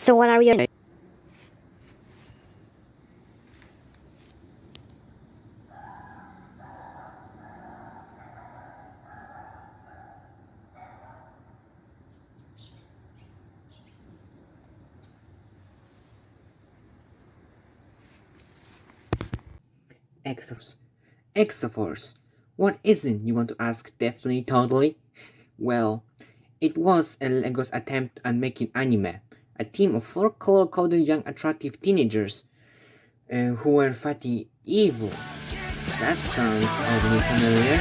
So what are we? Exos. Exoforce. What isn't, you want to ask definitely totally? Well, it was a Lego's attempt at making anime. A team of four color-coded young attractive teenagers uh, who were fighting evil. That sounds oddly familiar.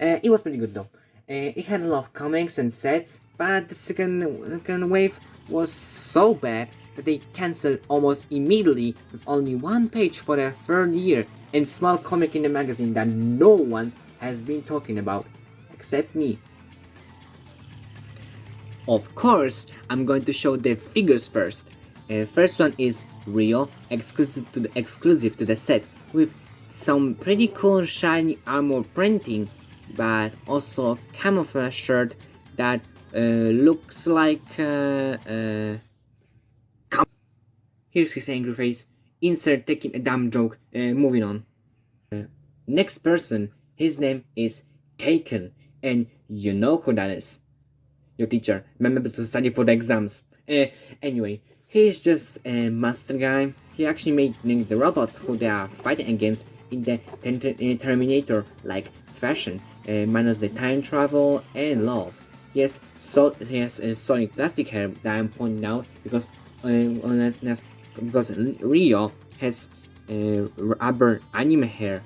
Uh, it was pretty good though. Uh, it had a lot of comics and sets, but the second, second wave was so bad that they cancelled almost immediately with only one page for their third year and small comic in the magazine that no one has been talking about, except me. Of course, I'm going to show the figures first. Uh, first one is Ryo, exclusive to the exclusive to the set, with some pretty cool shiny armor printing, but also camouflage shirt that uh, looks like uh, uh Here's his angry face. Insert taking a dumb joke. Uh, moving on. Uh, next person. His name is Taken. And you know who that is. Your teacher. Remember to study for the exams. Uh, anyway, he's just a master guy. He actually made the robots who they are fighting against in the Terminator like fashion. Uh, minus the time travel and love. Yes, so he has a solid plastic hair that I'm pointing out because uh, because Ryo has uh, rubber anime hair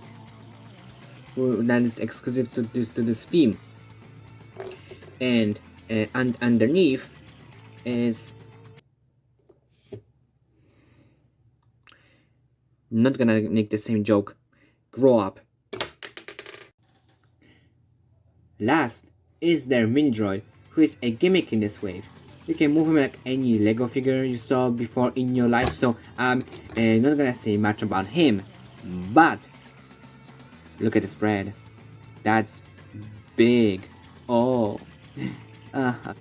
that is exclusive to this to this theme and uh, and underneath is not gonna make the same joke grow up last is their mini droid who is a gimmick in this wave you can move him like any Lego figure you saw before in your life. So I'm uh, not gonna say much about him, but look at the spread. That's big. Oh. Uh -huh.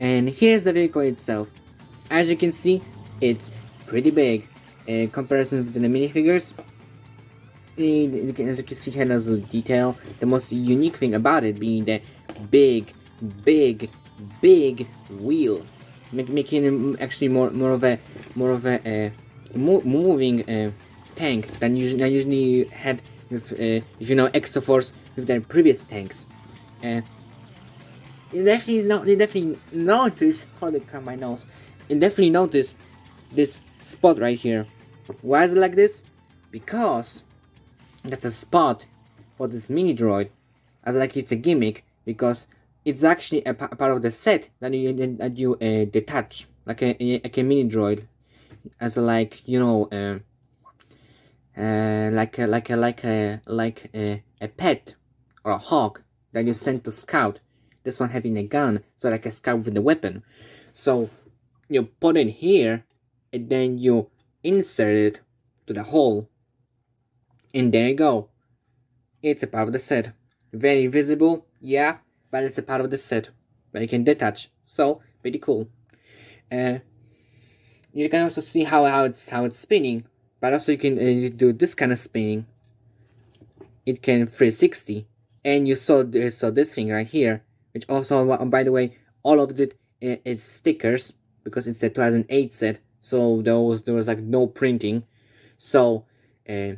And here's the vehicle itself. As you can see, it's pretty big. In comparison to the minifigures, as you can see here, there's a detail. The most unique thing about it being the big, big big wheel, make, making him actually more more of a more of a uh, mo moving uh, tank than usually, I usually had with uh, if you know Exoforce with their previous tanks. You definitely not you definitely notice holy crap my nose. You definitely notice this spot right here. Why is it like this? Because that's a spot for this mini droid. As like it's a gimmick because it's actually a, part of the set that you that you uh, detach like a, like a mini droid as a, like you know uh, uh, like a, like a like a like a, a pet or a hawk that you send to scout this one having a gun so like a scout with a weapon. So you put it here and then you insert it to the hole. And there you go. It's a part of the set. Very visible yeah but it's a part of the set but you can detach. So pretty cool. Uh, you can also see how, how it's how it's spinning but also you can uh, do this kind of spinning. It can 360 and you saw this, saw this thing right here which also by the way all of it uh, stickers because it's a 2008 set so there was there was like no printing so uh,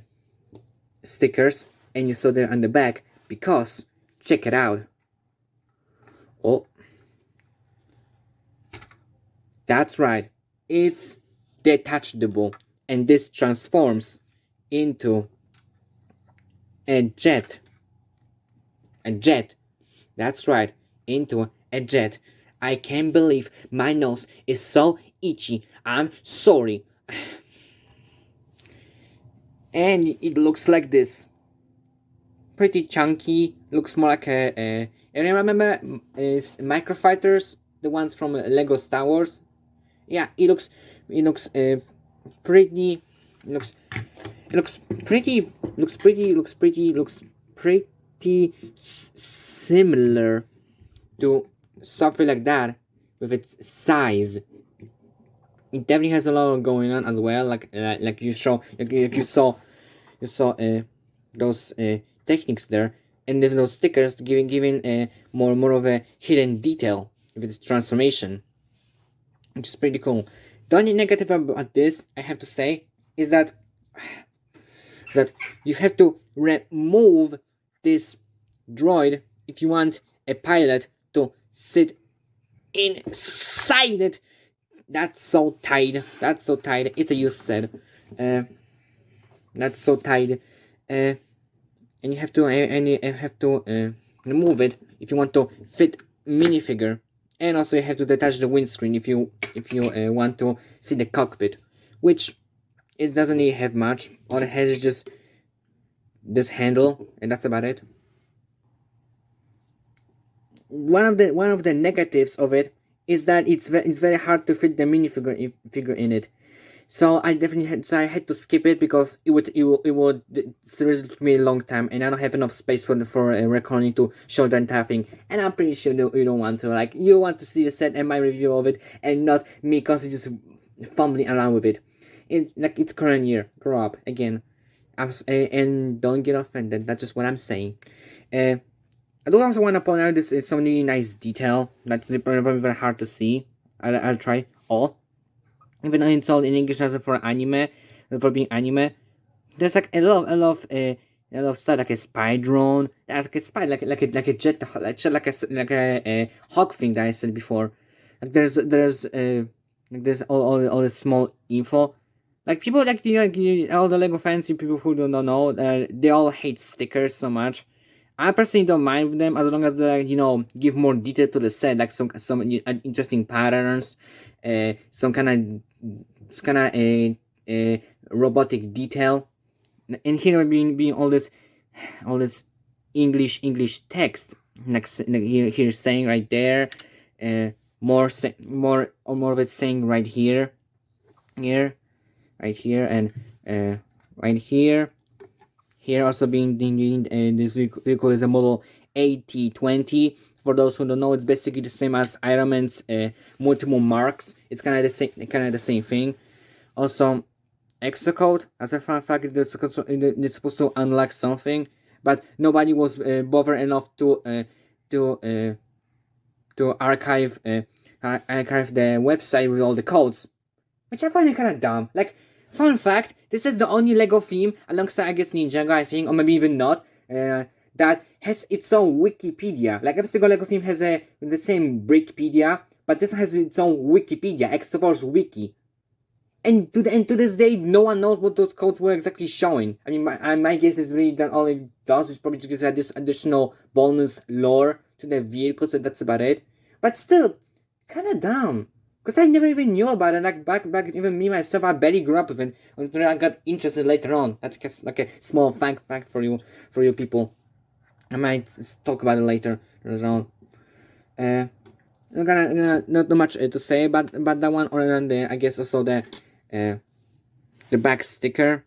stickers and you saw there on the back because check it out Oh. That's right. It's detachable and this transforms into a jet. A jet. That's right. Into a jet. I can't believe my nose is so itchy. I'm sorry. and it looks like this pretty chunky. Looks more like a. a and I remember is microfighters, the ones from Lego Star Wars. Yeah, it looks it looks uh, pretty. It looks it looks pretty. Looks pretty. Looks pretty. Looks pretty similar to something like that. with its size. It definitely has a lot going on as well. Like uh, like you show like, like you saw you saw uh, those uh, techniques there, and there's those stickers giving giving uh, more more of a hidden detail with its transformation, which is pretty cool. The only negative about this, I have to say, is that is that you have to remove this droid if you want a pilot to sit inside it. That's so tight. That's so tight. It's a use set. Uh, that's so tight. Uh, and you have to uh, and you have to uh, remove it if you want to fit minifigure. And also you have to detach the windscreen if you if you uh, want to see the cockpit, which it doesn't really have much. All it has is just this handle, and that's about it. One of the one of the negatives of it is that it's ve it's very hard to fit the minifigure figure in it. So I definitely had so I had to skip it because it would it would, it would seriously took me a long time and I don't have enough space for for a recording to show the entire thing and I'm pretty sure you don't want to like you want to see the set and my review of it and not me constantly just fumbling around with it. In like it's current year, grow up again. I'm and don't get offended. That's just what I'm saying. Uh, I do also want to point out this is some really nice detail that's very, very hard to see. I'll, I'll try all even all in English as for anime, for being anime, there's like a lot, of, a lot of, uh, a lot of stuff like a spy drone, like a spy, like like a like a jet, like like a like a, a hawk thing that I said before. Like there's there's uh like there's all all, all this small info. Like people like you know, like, all the Lego fans, people who don't know, uh, they all hate stickers so much. I personally don't mind them as long as they you know give more detail to the set, like some some interesting patterns, uh, some kind of kind of a, a robotic detail. And here being being all this all this english english text. Next here here saying right there uh more more or more of it saying right here here right here and uh right here here also being uh, this vehicle is a model AT20 for those who don't know, it's basically the same as Iron Man's uh, multiple marks. It's kind of the same, kind of the same thing. Also, exocode, as a fun fact, it's supposed to unlock something, but nobody was uh, bothered enough to uh, to uh, to archive uh, archive the website with all the codes, which I find it kind of dumb. Like, fun fact, this is the only Lego theme alongside I guess Ninjago, I think, or maybe even not. Uh, that has its own Wikipedia. Like every single LEGO theme has a the same Brickpedia, but this has its own Wikipedia, Exoforce Wiki. And to the and to this day, no one knows what those codes were exactly showing. I mean, my my guess is really that all it does is probably just add this additional bonus lore to the vehicles, and that's about it. But still, kind of dumb. Because I never even knew about it. Like back, back, even me myself, I barely grew up with it until I got interested later on. That's like a small fact, fact for you, for you people. I might talk about it later on. Uh, I'm gonna, gonna not much uh, to say about about that one, other than the I guess also the uh, the back sticker,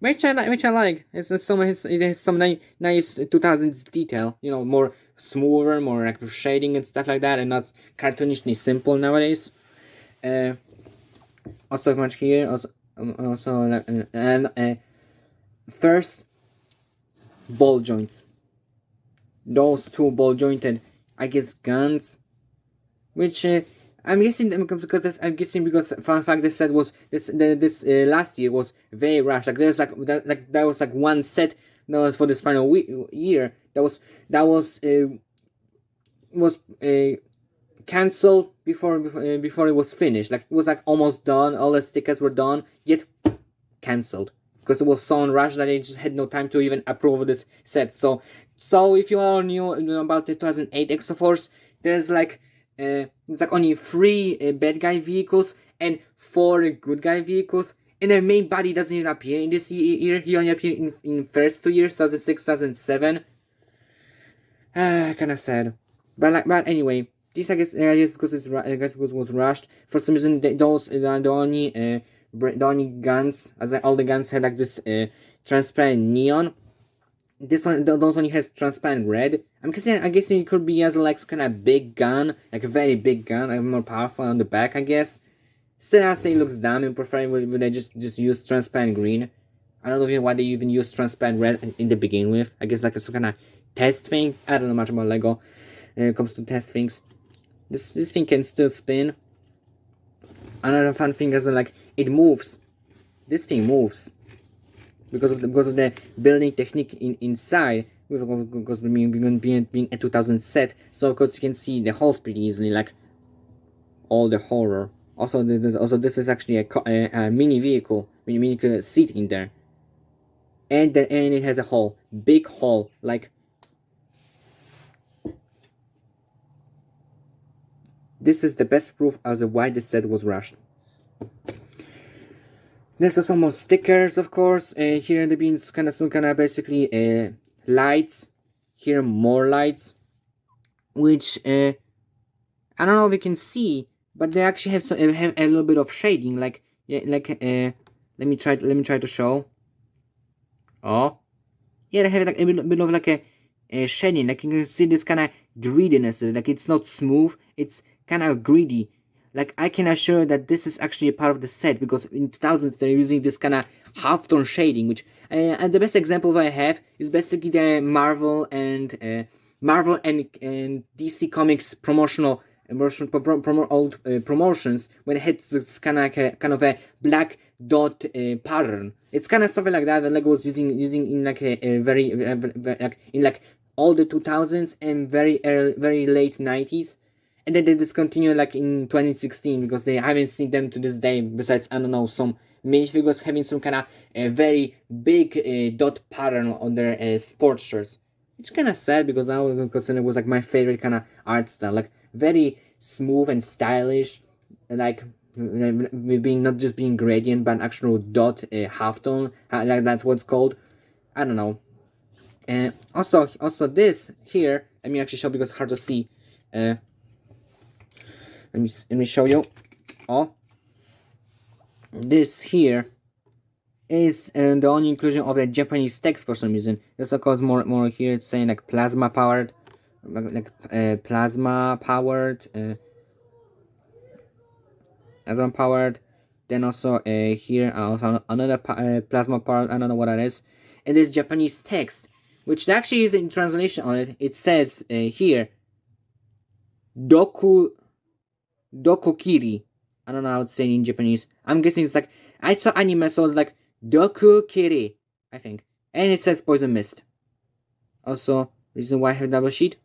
which I like, which I like. It's some it's, it has some nice 2000s detail. You know, more smoother, more like shading and stuff like that, and not cartoonishly simple nowadays. Uh, also much here, also um, also and, and uh, first ball joints those two ball jointed, I guess, guns, which uh, I'm guessing because this, I'm guessing because fun fact this set was this the, this uh, last year was very rushed. Like there's like that like that was like one set that was for this final year that was that was uh, was uh, cancelled before before, uh, before it was finished. Like it was like almost done. All the stickers were done, yet cancelled because it was so rushed that they just had no time to even approve this set. So so if you are new about the 2008 Exoforce, there's like uh, like only three uh, bad guy vehicles and four good guy vehicles, and the main body doesn't even appear in this year. He only appeared in in first two years, 2006, 2007. Ah, kind of sad, but like but anyway, this I guess uh, guess because it's I guess because it was rushed for some reason. Those uh, the only uh, the only guns as all the guns had like this uh, transparent neon this one, those only has transparent red. I'm guessing, I guess it could be as like some kind of big gun, like a very big gun, like more powerful on the back, I guess. Still, I say it looks dumb and prefer would they just just use transparent green. I don't know why they even use transparent red in the begin with. I guess like a some kind of test thing. I don't know much about Lego when it comes to test things. This this thing can still spin. Another fun thing is like it moves. This thing moves because of the, because of the building technique in, inside because being being being a 2000 set so of course you can see the holes pretty easily like all the horror also also this is actually a, a, a mini vehicle mini mini uh, seat in there and then and it has a hole big hole like this is the best proof as to why this set was rushed there's some more stickers, of course. Uh, here in the beans, kind of some kind of basically uh, lights. Here more lights, which uh, I don't know if you can see, but they actually have, some, uh, have a little bit of shading. Like yeah, like uh, let me try. Let me try to show. Oh, yeah, they have like a bit of like a, a shading. Like you can see this kind of greediness. Like it's not smooth. It's kind of greedy like I can assure that this is actually a part of the set because in 2000s they're using this kind of half-tone shading which uh, and the best example that I have is basically the Marvel and uh, Marvel and, and DC Comics promotional promotion, pro, pro, old uh, promotions when it hits this kind of like a, kind of a black dot uh, pattern. It's kind of something like that that Lego was using using in like a, a very, very like in like all the 2000s and very early, very late 90s and then they discontinued like in 2016 because they haven't seen them to this day besides i don't know some minifigures having some kind of a very big uh, dot pattern on their uh, sports shirts. It's kind of sad because i was consider it was like my favorite kind of art style. Like very smooth and stylish like being not just being gradient but an actual dot uh, halftone like that's what's called. I don't know. And also also this here let me actually show because it's hard to see. Uh let me let me show you all this here is uh, the only inclusion of the Japanese text for some reason. This of course more more here it's saying like plasma powered, like uh, plasma powered, uh, plasma powered. Then also uh, here also another uh, plasma powered. I don't know what that is. And this Japanese text, which actually is in translation on it. It says uh, here, Doku Dokokiri. I don't know how to say it in Japanese. I'm guessing it's like I saw anime, so it's like Dokukiri, I think. And it says Poison Mist. Also, reason why I have double sheet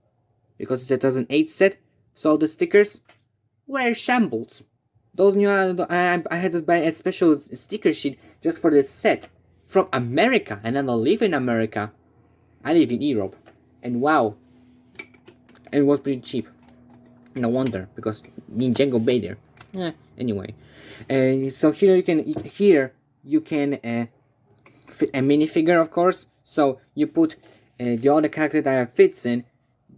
because it's a 2008 set. So the stickers were shambles. Those new uh, I, I had to buy a special sticker sheet just for this set from America, and I don't live in America. I live in Europe, and wow, and it was pretty cheap. No wonder, because Ninjago there. Eh, anyway, uh, so here you can here you can uh, fit a minifigure, of course. So you put uh, the other character that fits in,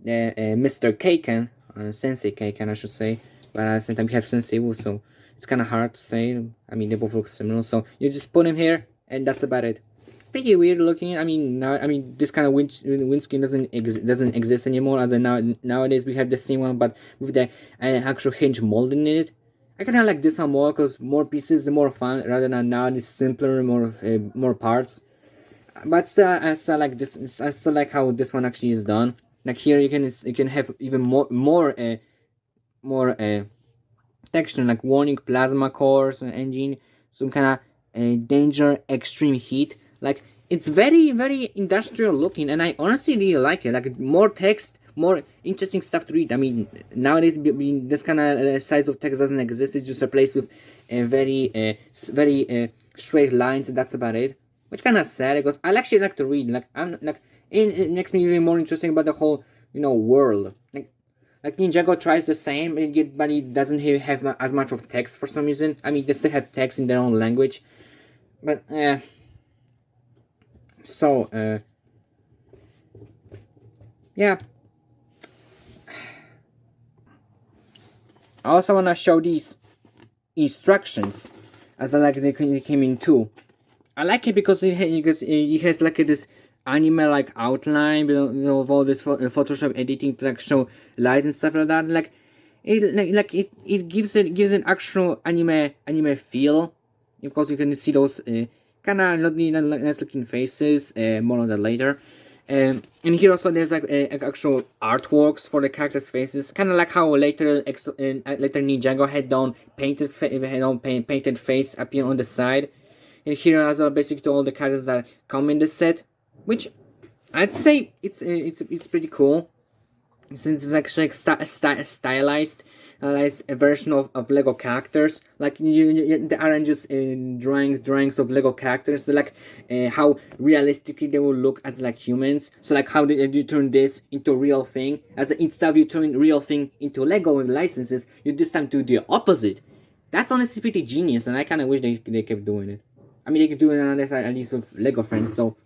uh, uh, Mr. Keiken, uh, Sensei Keiken, I should say. But at the same time, you have Sensei Wu, so it's kind of hard to say. I mean, they both look similar. So you just put him here, and that's about it pretty weird looking. I mean, now I mean this kind of wind windscreen doesn't ex doesn't exist anymore. As now nowadays we have the same one, but with the uh, actual hinge molding in it. I kind of like this one more because more pieces, the more fun. Rather than now, it's simpler, more uh, more parts. But still, I still like this. I still like how this one actually is done. Like here, you can you can have even more more uh, more uh, texture like warning plasma cores engine, some kind of uh, danger, extreme heat like it's very very industrial looking, and I honestly really like it. Like more text, more interesting stuff to read. I mean, nowadays this kind of uh, size of text doesn't exist. It's just replaced with a very uh, very uh, straight lines. That's about it. Which kind of sad because I actually like to read. Like I'm like it, it makes me really more interesting about the whole you know world. Like like Ninjago tries the same, but he doesn't have as much of text for some reason. I mean, they still have text in their own language, but yeah so uh, yeah I also want to show these instructions as I like they came in too I like it because it has, it has like this anime-like outline, you know, with all this Photoshop editing to like show light and stuff like that. Like, it like, like it, it gives it gives an actual anime anime feel. Of course, you can see those uh, kind of nice looking faces. Uh, more on that later. Um, and here also there's like uh, actual artworks for the characters' faces, kind of like how later ex- uh, later Ninjago had done painted had on paint- painted face appear on the side. And here as well, basically all the characters that come in the set, which I'd say it's it's it's pretty cool since it's actually like st- stylized, stylized a version of, of Lego characters. Like you, you the aren't just uh, drawings drawings of Lego characters. Like uh, how realistically they will look as like humans. So like how did you turn this into a real thing? As instead of you turning real thing into Lego with licenses, you this time do the opposite. That's honestly pretty genius, and I kind of wish they they kept doing it. I mean, they could do it on at least with Lego friends. So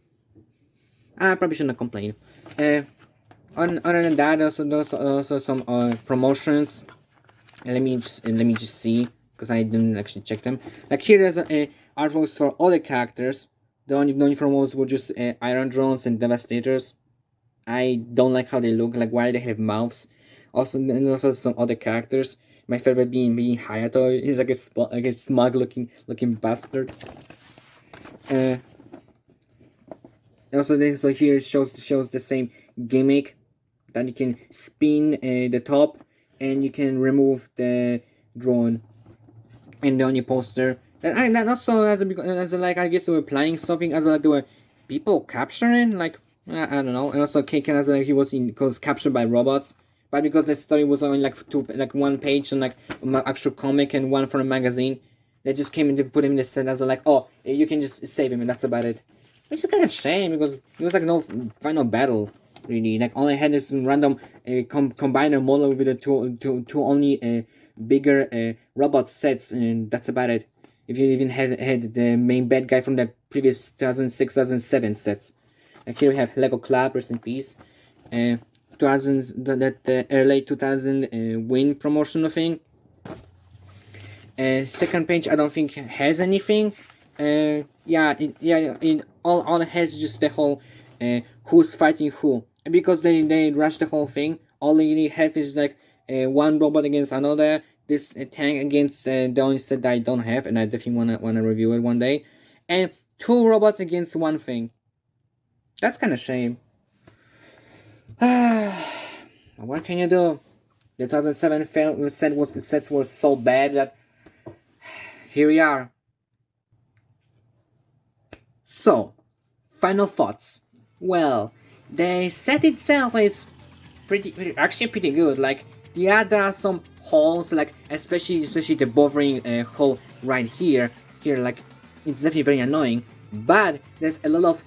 I probably shouldn't complain. Uh, on, other than that, also there's also some uh, promotions. Let me just let me just see because I didn't actually check them. Like here, there's a, a artworks for characters. The only the only promos were just uh, Iron Drones and Devastators. I don't like how they look. Like why they have mouths. Also, and also some other characters. My favorite being being Hayato. He's like a like a smug looking looking bastard. Uh, also, this so here shows shows the same gimmick that you can spin uh, the top and you can remove the drone and the only poster. And, that also as a as a, like I guess they were planning something as like they were people capturing like I, I don't know. And also Keiken as like he was in was captured by robots. But because the story was only like two like one page and like actual comic and one from a magazine they just came in to put him in the set as like oh you can just save him and that's about it. Which is kind of shame because it was like no final battle really. Like all I had is some random uh, com- combiner model with the two, two, two only uh, bigger uh, robot sets and that's about it. If you even had had the main bad guy from the previous 2006 2007 sets. And here we have lego club rest in peace. Uh 2000 that the early 2000 uh, win promotional thing uh, second page i don't think has anything. Uh yeah it, yeah in all all it has just the whole uh, who's fighting who because they they rush the whole thing all you need have is like uh, one robot against another this uh, tank against uh, the only set that i don't have and i definitely wanna wanna review it one day. And two robots against one thing. That's kind of shame. What can you do? The 2007 film set was sets were so bad that here we are. So final thoughts. Well the set itself is pretty, actually pretty good. Like yeah, there are some holes, like especially especially the buffering uh, hole right here. Here, like it's definitely very annoying. But there's a lot of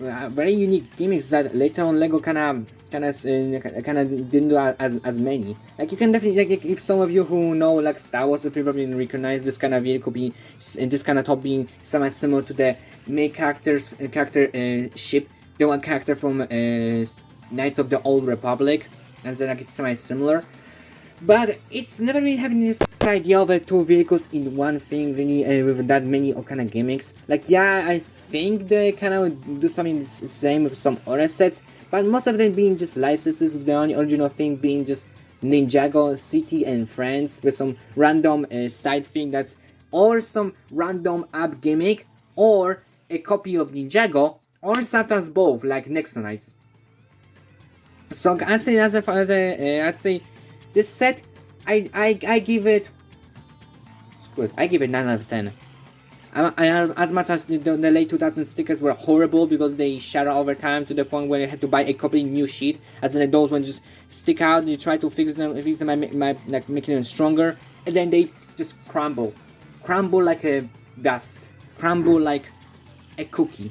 uh, very unique gimmicks that later on Lego kind of kind of uh, kind of didn't do as as many. Like you can definitely like if some of you who know like Star Wars, they probably recognize this kind of vehicle being this kind of top being semi similar to the main characters uh, character uh, ship the one character from uh, Knights of the Old Republic, and then like it's semi similar. But it's never really having this idea of uh, two vehicles in one thing, really, uh, with that many kind of gimmicks. Like, yeah, I think they kind of do something the same with some other sets, but most of them being just licenses, with the only original thing being just Ninjago City and Friends with some random uh, side thing that's or some random app gimmick or a copy of Ninjago or sometimes both, like Nexo Knights. So I'd say as a, as a uh, I'd say this set, I I I give it. It, I give it nine out of ten. I, I, as much as the, the, late 2000 stickers were horrible because they shatter over time to the point where you had to buy a completely new sheet, as in those ones just stick out. And you try to fix them, fix them by, by like making them stronger, and then they just crumble, crumble like a dust, crumble like a cookie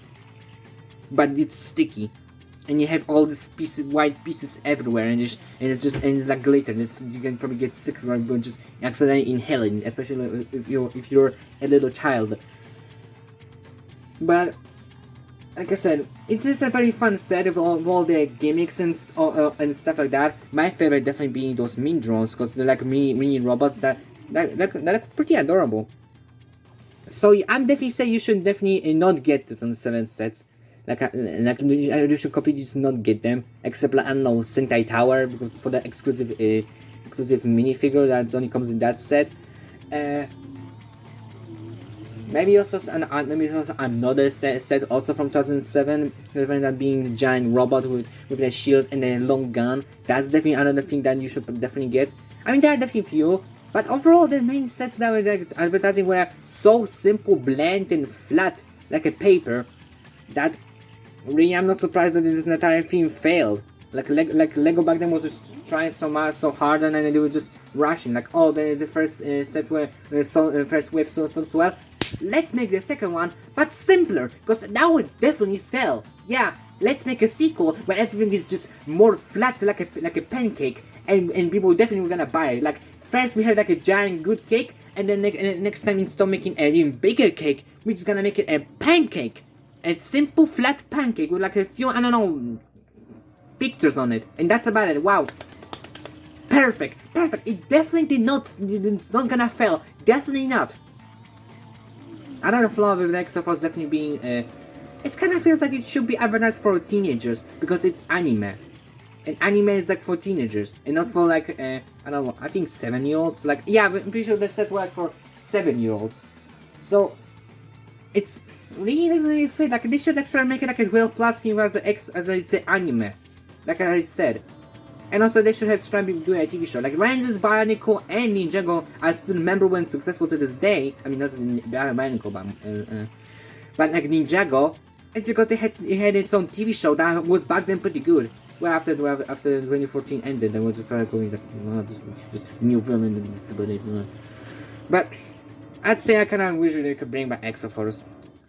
but it's sticky and you have all these pieces white pieces everywhere and it's, and it's just and it's like glitter just, you can probably get sick from just accidentally inhaling especially if you're if you're a little child but like I said, it is a very fun set of all, of all the gimmicks and uh, and stuff like that. My favorite definitely being those mini drones because they're like mini mini robots that that, that, are pretty adorable. So I'm definitely say you should definitely not get the on seven sets Like, uh, like you should completely just not get them, except like I don't know Sentai Tower because for the exclusive uh, exclusive minifigure that only comes in that set. Uh, maybe also an uh, maybe also another set, set also from 2007, that being the giant robot with with a shield and a long gun. That's definitely another thing that you should definitely get. I mean, there are definitely few, but overall the main sets that were like, advertising were so simple, bland, and flat like a paper that really I'm not surprised that this entire theme failed. Like Le like Lego back then was just trying so much, so hard, and then they were just rushing. Like, oh, the, the first uh, sets were uh, so uh, first wave so so well. Let's make the second one, but simpler, because that would definitely sell. Yeah, let's make a sequel where everything is just more flat, like a like a pancake, and and people definitely gonna buy it. Like first we have like a giant good cake, and then ne next time instead of making an even bigger cake, we're just gonna make it a pancake, a simple flat pancake with like a few I don't know pictures on it, and that's about it. Wow. Perfect, perfect. It definitely did not, it's not gonna fail. Definitely not. Another flaw with the XFL is definitely being, uh, it kind of feels like it should be advertised for teenagers because it's anime. And anime is like for teenagers and not for like, uh, I don't know, I think 7 year olds. Like, yeah, I'm pretty sure that sets were like for 7 year olds. So, it's really really fit. Like, they should actually make it like a 12 plus theme as, a as it's an anime. Like I said. And also they should have tried to do a TV show. Like Rangers, Bionicle, and Ninjago I still remember when successful to this day. I mean not Bionicle but uh, uh, but like Ninjago, it's because they had it had its own TV show that was back then pretty good. Well after well, after 2014 ended they were just of going like just, just new villain and that's about. But I'd say I kinda wish they could bring back Exoforce.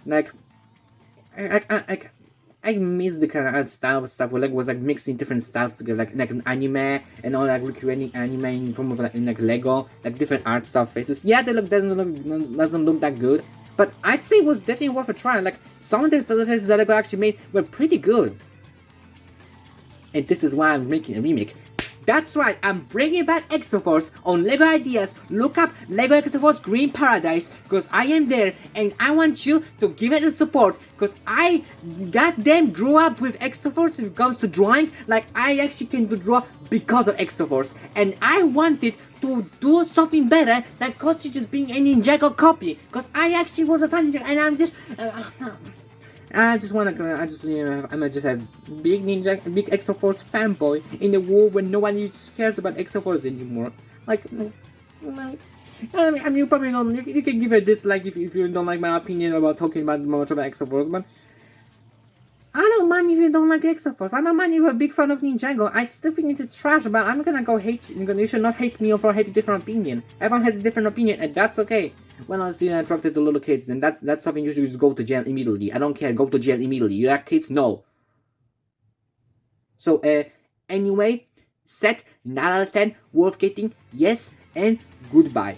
Like I, I, I, I miss the kind of art style stuff where like was like mixing different styles together, like like an anime and all like recreating anime in form of like in like Lego, like different art style faces. Yeah, they look doesn't look doesn't look that good, but I'd say it was definitely worth a try. Like some of the faces that Lego actually made were pretty good, and this is why I'm making a remake. That's right, I'm bringing back Exoforce on LEGO Ideas. Look up LEGO Exoforce Green Paradise because I am there and I want you to give it a support because I goddamn grew up with Exoforce if it comes to drawing. Like, I actually can do draw because of Exoforce and I wanted to do something better than Kosti just being a Ninjago copy because I actually was a fan and I'm just... Uh, I just wanna, I just, you know, I'm just a big Ninja, big Exo Force fanboy in a world where no one cares about Exo Force anymore. Like, mm, like I mean, you probably don't, you, you, can give a dislike if, if you don't like my opinion about talking about much about Exoforce, but I don't mind if you don't like Exoforce. I don't mind if you're a big fan of Ninjago. I still think it's trash, but I'm gonna go hate you. You should not hate me for having a different opinion. Everyone has a different opinion, and that's okay when I see attracted to little kids, then that's that's something you should just go to jail immediately. I don't care, go to jail immediately. You have kids, no. So uh anyway, set 9 out of 10, worth getting, yes, and goodbye.